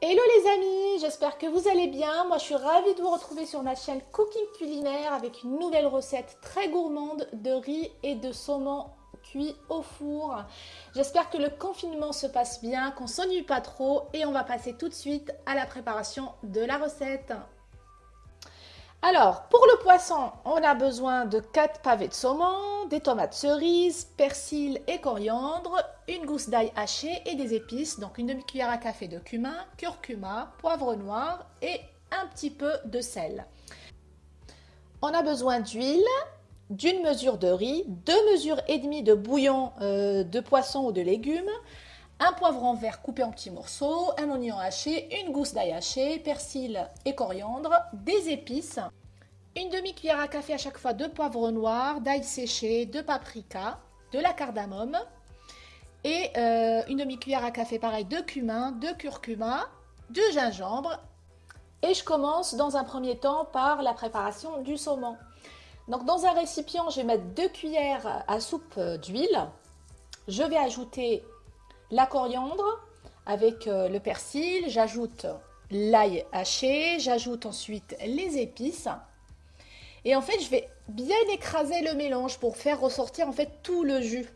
Hello les amis, j'espère que vous allez bien. Moi je suis ravie de vous retrouver sur ma chaîne Cooking Culinaire avec une nouvelle recette très gourmande de riz et de saumon cuit au four. J'espère que le confinement se passe bien, qu'on s'ennuie pas trop et on va passer tout de suite à la préparation de la recette. Alors, pour le poisson, on a besoin de 4 pavés de saumon, des tomates cerises, persil et coriandre, une gousse d'ail haché et des épices, donc une demi-cuillère à café de cumin, curcuma, poivre noir et un petit peu de sel. On a besoin d'huile, d'une mesure de riz, deux mesures et demie de bouillon euh, de poisson ou de légumes, un poivron vert coupé en petits morceaux, un oignon haché, une gousse d'ail haché, persil et coriandre, des épices, une demi-cuillère à café à chaque fois de poivre noir, d'ail séché, de paprika, de la cardamome et euh, une demi-cuillère à café pareil de cumin, de curcuma, de gingembre. Et je commence dans un premier temps par la préparation du saumon. Donc dans un récipient, je vais mettre deux cuillères à soupe d'huile. Je vais ajouter la coriandre avec euh, le persil, j'ajoute l'ail haché, j'ajoute ensuite les épices. Et en fait, je vais bien écraser le mélange pour faire ressortir en fait tout le jus.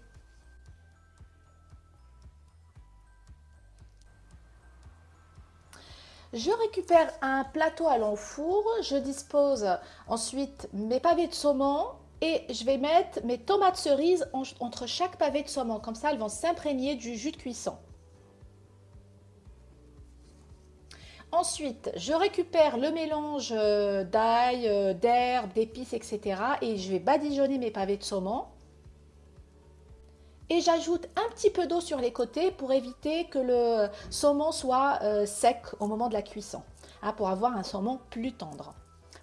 Je récupère un plateau à l'enfour, je dispose ensuite mes pavés de saumon et je vais mettre mes tomates cerises entre chaque pavé de saumon. Comme ça, elles vont s'imprégner du jus de cuisson. Ensuite, je récupère le mélange euh, d'ail, euh, d'herbes, d'épices, etc. Et je vais badigeonner mes pavés de saumon. Et j'ajoute un petit peu d'eau sur les côtés pour éviter que le saumon soit euh, sec au moment de la cuisson. Hein, pour avoir un saumon plus tendre.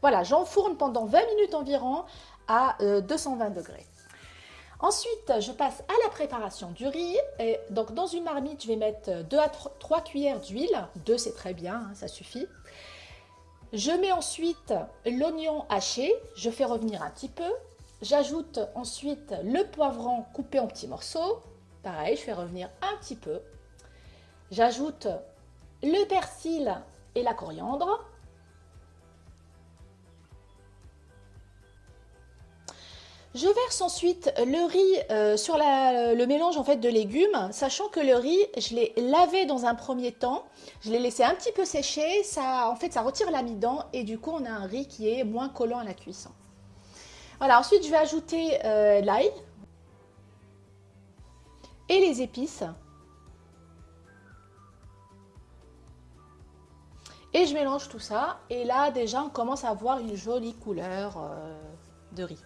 Voilà, j'enfourne pendant 20 minutes environ à 220 euh, degrés. Ensuite, je passe à la préparation du riz. Et donc, dans une marmite, je vais mettre 2 à 3 cuillères d'huile. 2, c'est très bien, hein, ça suffit. Je mets ensuite l'oignon haché. Je fais revenir un petit peu. J'ajoute ensuite le poivron coupé en petits morceaux. Pareil, je fais revenir un petit peu. J'ajoute le persil et la coriandre. Je verse ensuite le riz euh, sur le mélange en fait de légumes, sachant que le riz, je l'ai lavé dans un premier temps, je l'ai laissé un petit peu sécher, ça, en fait ça retire l'amidon et du coup on a un riz qui est moins collant à la cuisson. Voilà, ensuite je vais ajouter euh, l'ail et les épices. Et je mélange tout ça et là déjà on commence à avoir une jolie couleur euh, de riz.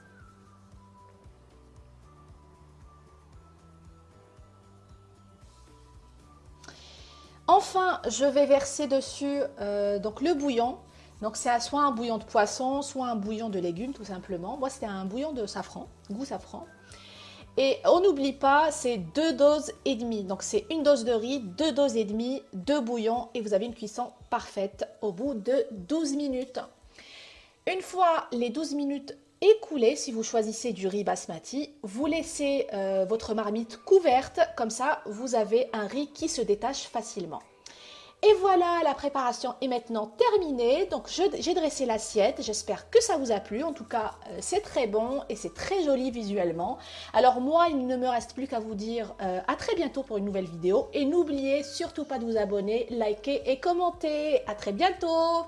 Enfin, je vais verser dessus euh, le bouillon. Donc c'est soit un bouillon de poisson, soit un bouillon de légumes tout simplement. Moi c'était un bouillon de safran, goût safran. Et on n'oublie pas, c'est deux doses et demie. Donc c'est une dose de riz, deux doses et demie de bouillon et vous avez une cuisson parfaite au bout de 12 minutes. Une fois les 12 minutes écoulées, si vous choisissez du riz basmati, vous laissez euh, votre marmite couverte, comme ça vous avez un riz qui se détache facilement. Et voilà, la préparation est maintenant terminée. Donc j'ai dressé l'assiette, j'espère que ça vous a plu. En tout cas, euh, c'est très bon et c'est très joli visuellement. Alors moi, il ne me reste plus qu'à vous dire euh, à très bientôt pour une nouvelle vidéo. Et n'oubliez surtout pas de vous abonner, liker et commenter. À très bientôt